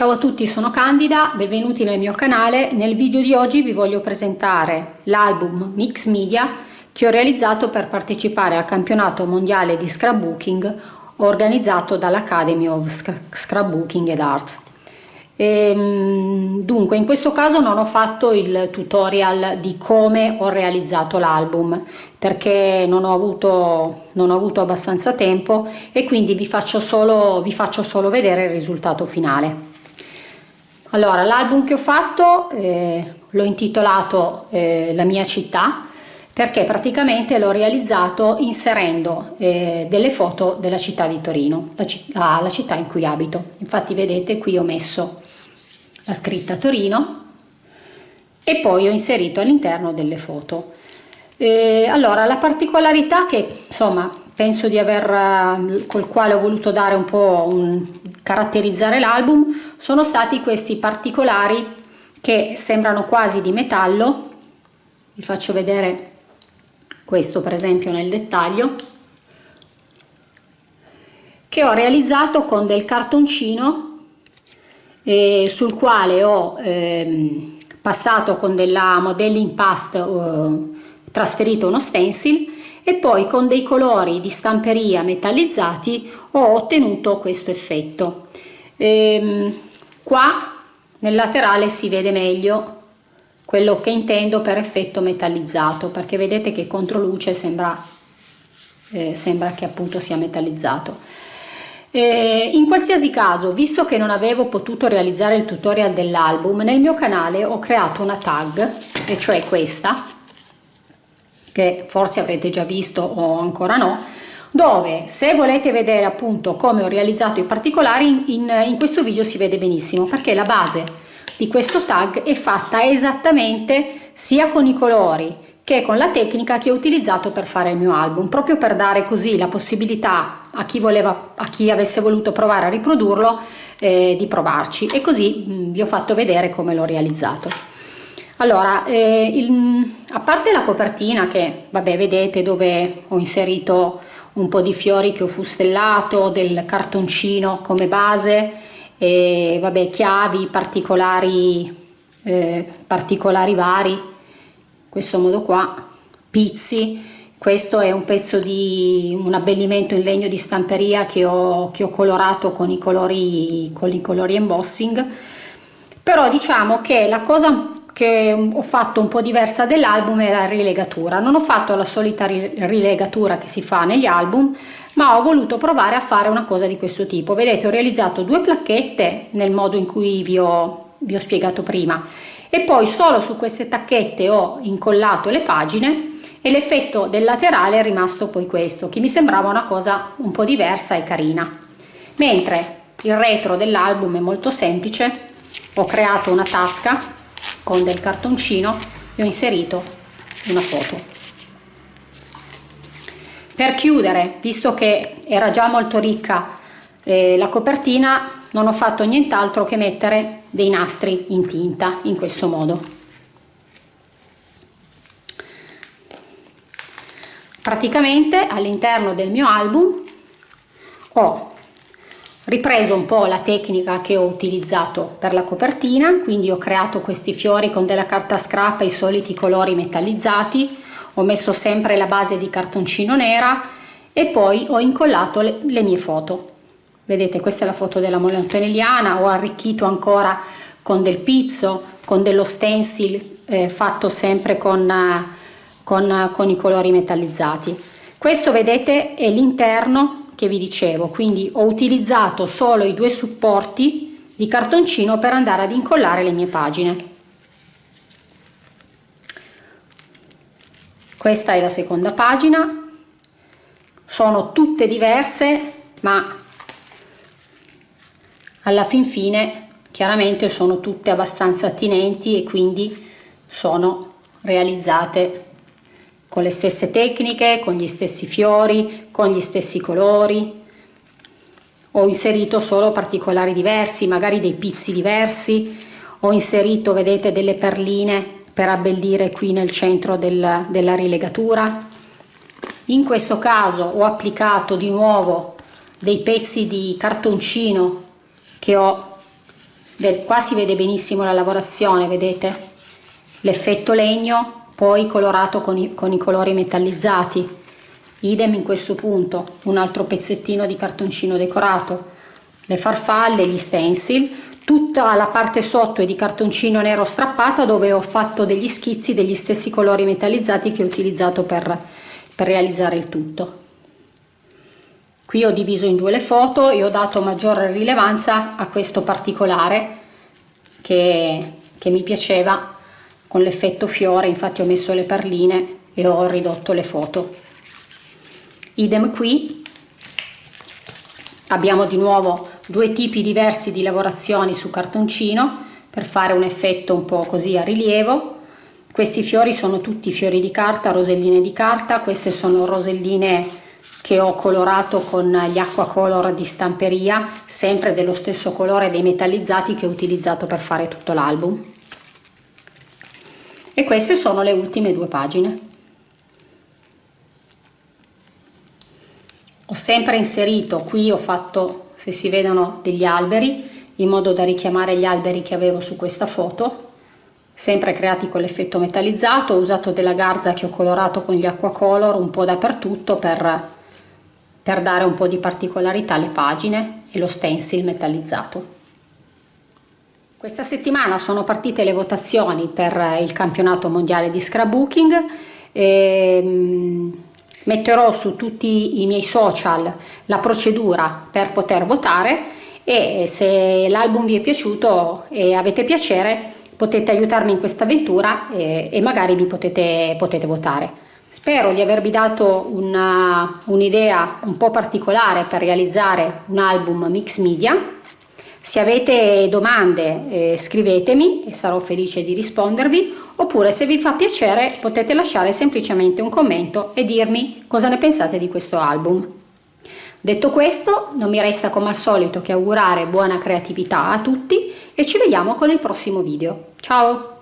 Ciao a tutti, sono Candida, benvenuti nel mio canale. Nel video di oggi vi voglio presentare l'album Mix Media che ho realizzato per partecipare al campionato mondiale di scrapbooking organizzato dall'Academy of Scrapbooking ed Art. E, ehm, dunque in questo caso non ho fatto il tutorial di come ho realizzato l'album perché non ho, avuto, non ho avuto abbastanza tempo e quindi vi faccio solo, vi faccio solo vedere il risultato finale. Allora l'album che ho fatto eh, l'ho intitolato eh, La mia città perché praticamente l'ho realizzato inserendo eh, delle foto della città di Torino, la città, la città in cui abito. Infatti vedete qui ho messo la scritta Torino e poi ho inserito all'interno delle foto. Eh, allora la particolarità che insomma penso di aver col quale ho voluto dare un po' un, caratterizzare l'album sono stati questi particolari che sembrano quasi di metallo. Vi faccio vedere questo per esempio nel dettaglio che ho realizzato con del cartoncino eh, sul quale ho ehm, passato con della modelling past eh, trasferito uno stencil e poi con dei colori di stamperia metallizzati ho ottenuto questo effetto. Ehm, qua nel laterale si vede meglio quello che intendo per effetto metallizzato perché vedete che contro luce sembra, eh, sembra che appunto sia metallizzato. Eh, in qualsiasi caso, visto che non avevo potuto realizzare il tutorial dell'album, nel mio canale ho creato una tag, e cioè questa, che forse avrete già visto o ancora no, dove se volete vedere appunto come ho realizzato i particolari in, in questo video si vede benissimo perché la base di questo tag è fatta esattamente sia con i colori che con la tecnica che ho utilizzato per fare il mio album, proprio per dare così la possibilità a chi, voleva, a chi avesse voluto provare a riprodurlo eh, di provarci e così mh, vi ho fatto vedere come l'ho realizzato. Allora, eh, il, a parte la copertina che, vabbè, vedete dove ho inserito un po' di fiori che ho fustellato, del cartoncino come base, e vabbè, chiavi, particolari, eh, particolari vari, questo modo qua pizzi. Questo è un pezzo di un abbellimento in legno di stamperia che ho, che ho colorato con i colori con i colori embossing. Però diciamo che la cosa che ho fatto un po' diversa dell'album è la rilegatura. Non ho fatto la solita rilegatura che si fa negli album ma ho voluto provare a fare una cosa di questo tipo. Vedete ho realizzato due placchette nel modo in cui vi ho, vi ho spiegato prima. E poi solo su queste tacchette ho incollato le pagine e l'effetto del laterale è rimasto poi questo che mi sembrava una cosa un po' diversa e carina. Mentre il retro dell'album è molto semplice ho creato una tasca con del cartoncino e ho inserito una foto. Per chiudere visto che era già molto ricca eh, la copertina non ho fatto nient'altro che mettere dei nastri in tinta in questo modo. Praticamente all'interno del mio album ho ripreso un po' la tecnica che ho utilizzato per la copertina quindi ho creato questi fiori con della carta scrap e i soliti colori metallizzati ho messo sempre la base di cartoncino nera e poi ho incollato le, le mie foto. Vedete questa è la foto della montanelliana ho arricchito ancora con del pizzo con dello stencil eh, fatto sempre con, con, con i colori metallizzati. Questo vedete è l'interno che vi dicevo. Quindi ho utilizzato solo i due supporti di cartoncino per andare ad incollare le mie pagine. Questa è la seconda pagina. Sono tutte diverse ma alla fin fine chiaramente sono tutte abbastanza attinenti e quindi sono realizzate con le stesse tecniche, con gli stessi fiori, con gli stessi colori. Ho inserito solo particolari diversi, magari dei pizzi diversi, ho inserito, vedete, delle perline per abbellire qui nel centro del, della rilegatura. In questo caso ho applicato di nuovo dei pezzi di cartoncino che ho qua si vede benissimo la lavorazione vedete l'effetto legno poi colorato con i, con i colori metallizzati. Idem in questo punto un altro pezzettino di cartoncino decorato. Le farfalle gli stencil tutta la parte sotto è di cartoncino nero strappata dove ho fatto degli schizzi degli stessi colori metallizzati che ho utilizzato per, per realizzare il tutto. Qui ho diviso in due le foto e ho dato maggiore rilevanza a questo particolare che, che mi piaceva con l'effetto fiore infatti ho messo le perline e ho ridotto le foto. Idem qui. Abbiamo di nuovo due tipi diversi di lavorazioni su cartoncino per fare un effetto un po' così a rilievo. Questi fiori sono tutti fiori di carta roselline di carta. Queste sono roselline che ho colorato con gli acqua color di stamperia sempre dello stesso colore dei metallizzati che ho utilizzato per fare tutto l'album e queste sono le ultime due pagine ho sempre inserito qui ho fatto se si vedono degli alberi in modo da richiamare gli alberi che avevo su questa foto sempre creati con l'effetto metallizzato ho usato della garza che ho colorato con gli acqua color un po' dappertutto per per dare un po' di particolarità alle pagine e lo stencil metallizzato. Questa settimana sono partite le votazioni per il campionato mondiale di scrapbooking e mm, metterò su tutti i miei social la procedura per poter votare e se l'album vi è piaciuto e avete piacere potete aiutarmi in questa avventura e, e magari vi potete, potete votare. Spero di avervi dato un'idea un, un po' particolare per realizzare un album mix media. Se avete domande eh, scrivetemi e sarò felice di rispondervi oppure se vi fa piacere potete lasciare semplicemente un commento e dirmi cosa ne pensate di questo album. Detto questo non mi resta come al solito che augurare buona creatività a tutti e ci vediamo con il prossimo video. Ciao!